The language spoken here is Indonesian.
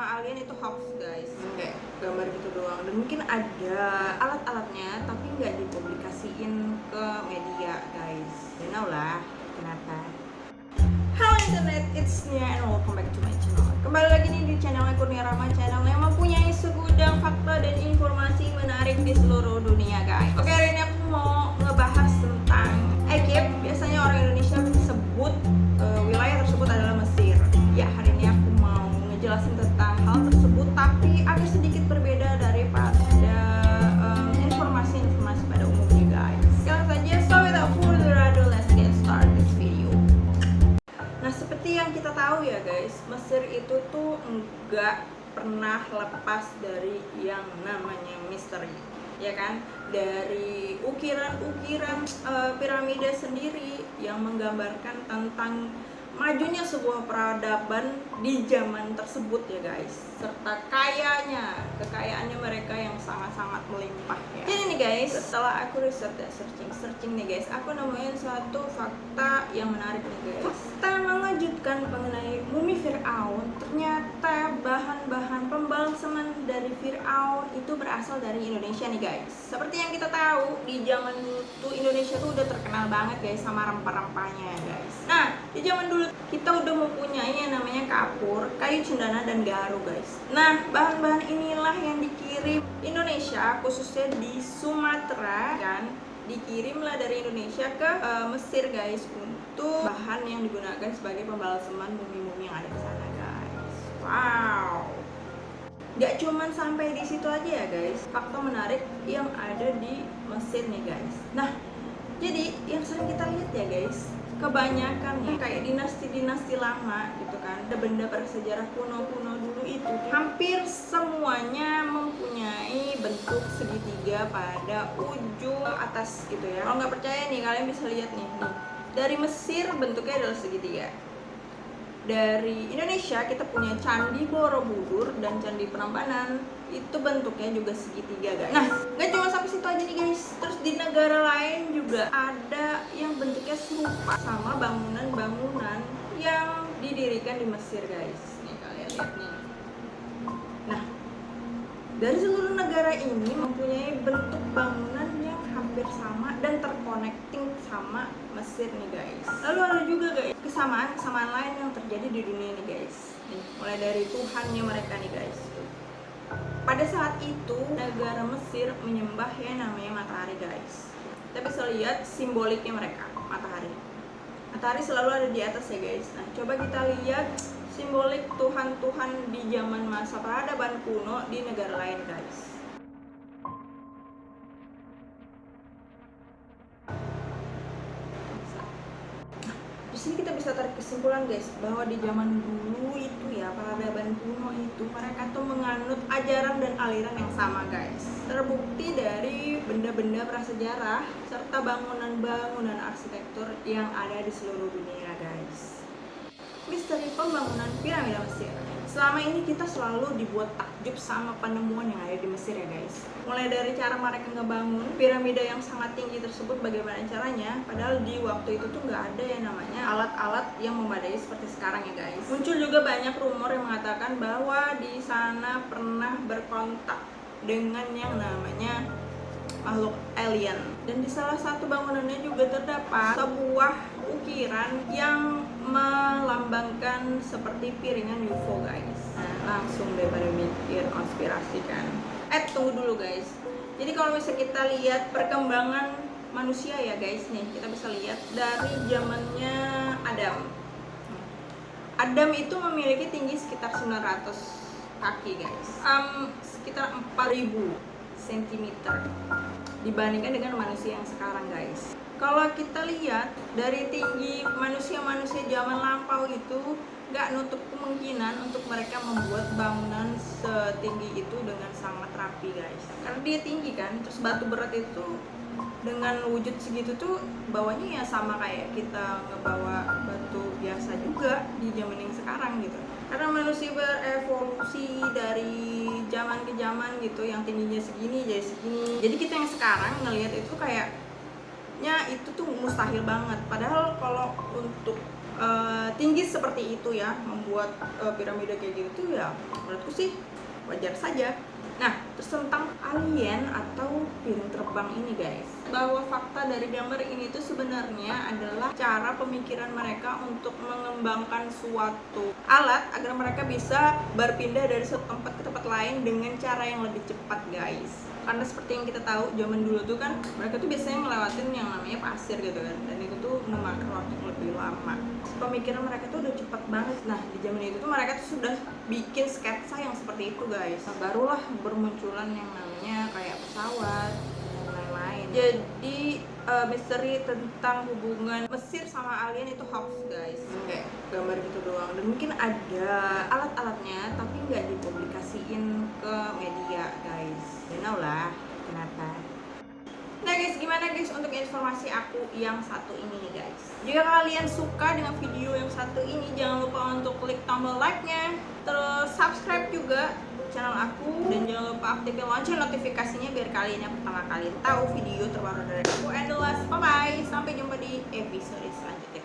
sama alien itu hoax guys. Kayak gambar gitu doang. Dan mungkin ada alat-alatnya tapi nggak dipublikasiin ke media guys. You know lah kenapa? Halo internet, it's Nia and welcome back to my channel. Kembali lagi nih di channelnya Kurnia Rama Channel yang mempunyai segudang fakta dan informasi menarik di seluruh dunia guys. Oke hari ini aku mau ngebahas tentang guys, Mesir itu tuh enggak pernah lepas dari yang namanya misteri. Ya kan? Dari ukiran-ukiran eh, piramida sendiri yang menggambarkan tentang majunya sebuah peradaban di zaman tersebut ya guys serta kayanya kekayaannya mereka yang sangat-sangat melimpah ya jadi nih guys setelah aku riset ya searching searching nih guys aku nemuin suatu fakta yang menarik nih guys fakta mengejutkan mumi Fir'aun ternyata bahan-bahan pembalseman dari Fir'aun itu berasal dari Indonesia nih guys. Seperti yang kita tahu di zaman dulu Indonesia tuh udah terkenal banget guys sama rempah-rempahnya guys. Nah di zaman dulu kita udah mempunyai yang namanya kapur, kayu cendana, dan garu guys. Nah, bahan-bahan inilah yang dikirim Indonesia, khususnya di Sumatera kan Dikirimlah dari Indonesia ke uh, Mesir guys Untuk bahan yang digunakan sebagai pembalseman mumi-mumi yang ada di sana guys. Wow. Gak cuman sampai di situ aja ya guys. Fakta menarik yang ada di Mesir nih guys. Nah, jadi yang sering kita lihat ya guys kebanyakan nih kayak dinasti-dinasti lama gitu kan. Ada benda bersejarah kuno-kuno dulu itu. Hampir semuanya mempunyai bentuk segitiga pada ujung atas gitu ya. Kalau nggak percaya nih kalian bisa lihat nih nih. Dari Mesir bentuknya adalah segitiga. Dari Indonesia kita punya Candi Borobudur dan Candi Prambanan. Itu bentuknya juga segitiga guys. Nah nggak cuma sampai situ aja nih guys. Terus di negara lain juga ada bentuknya serupa sama bangunan-bangunan yang didirikan di Mesir guys. Nih kalian lihat nih. Nah dari seluruh negara ini mempunyai bentuk bangunan yang hampir sama dan terconnecting sama Mesir nih guys. Lalu ada juga guys kesamaan-kesamaan lain yang terjadi di dunia nih guys. Nih, mulai dari Tuhannya mereka nih guys. Pada saat itu negara Mesir menyembah yang namanya matahari guys. Kita bisa lihat simboliknya mereka matahari. Matahari selalu ada di atas ya guys. Nah coba kita lihat simbolik Tuhan-Tuhan di zaman masa peradaban kuno di negara lain guys sini kita bisa tarik kesimpulan guys bahwa di zaman dulu itu ya peradaban kuno itu mereka tuh menganut ajaran dan aliran yang sama guys. Terbukti dari benda-benda prasejarah serta bangunan-bangunan arsitektur yang ada di seluruh dunia guys misteri pembangunan piramida Mesir. Selama ini kita selalu dibuat takjub sama penemuan yang ada di Mesir ya guys. Mulai dari cara mereka ngebangun piramida yang sangat tinggi tersebut bagaimana caranya padahal di waktu itu tuh nggak ada yang namanya alat-alat yang memadai seperti sekarang ya guys. Muncul juga banyak rumor yang mengatakan bahwa di sana pernah berkontak dengan yang namanya makhluk alien. Dan di salah satu bangunannya juga terdapat sebuah ukiran yang melambangkan seperti piringan UFO guys. Langsung daripada mikir konspirasi kan? Eh tunggu dulu guys. Jadi kalau misalnya kita lihat perkembangan manusia ya guys nih kita bisa lihat dari zamannya Adam. Adam itu memiliki tinggi sekitar 900 kaki guys. Um, sekitar 4000 cm dibandingkan dengan manusia yang sekarang guys. Kalau kita lihat dari tinggi manusia-manusia zaman lampau itu nggak nutup kemungkinan untuk mereka membuat bangunan setinggi itu dengan sangat rapi guys. Karena dia tinggi kan terus batu berat itu dengan wujud segitu tuh bawahnya ya sama kayak kita ngebawa batu biasa juga di zaman yang sekarang gitu. Karena manusia berevolusi dari zaman ke zaman gitu yang tingginya segini jadi segini. Jadi kita yang sekarang ngelihat itu kayak nya itu tuh mustahil banget. Padahal kalau untuk uh, tinggi seperti itu ya membuat uh, piramida kayak gitu ya menurutku sih wajar saja Nah, terus tentang alien atau piring terbang ini guys. Bahwa fakta dari gambar ini tuh sebenarnya adalah cara pemikiran mereka untuk mengembangkan suatu alat Agar mereka bisa berpindah dari satu tempat ke tempat lain dengan cara yang lebih cepat guys karena seperti yang kita tahu zaman dulu tuh kan mereka tuh biasanya ngelewatin yang namanya pasir gitu kan. Dan itu tuh memakan waktu lebih lama. Pemikiran mereka tuh udah cepat banget. Nah di zaman itu tuh mereka tuh sudah bikin sketsa yang seperti itu guys. Nah, barulah bermunculan yang namanya kayak pesawat lain-lain jadi uh, misteri tentang hubungan Mesir sama alien itu hoax guys. Kayak gambar gitu doang. Dan mungkin ada alat-alatnya tapi nggak dipublikasiin ke media guys. You know lah kenapa? Nah guys, gimana guys untuk informasi aku yang satu ini nih guys? Jika kalian suka dengan video yang satu ini Jangan lupa untuk klik tombol like-nya. Terus subscribe juga channel aku dan jangan lupa aktifin lonceng notifikasinya biar kalian yang pertama kali tahu video terbaru dari aku. And the last bye bye sampai jumpa di episode selanjutnya.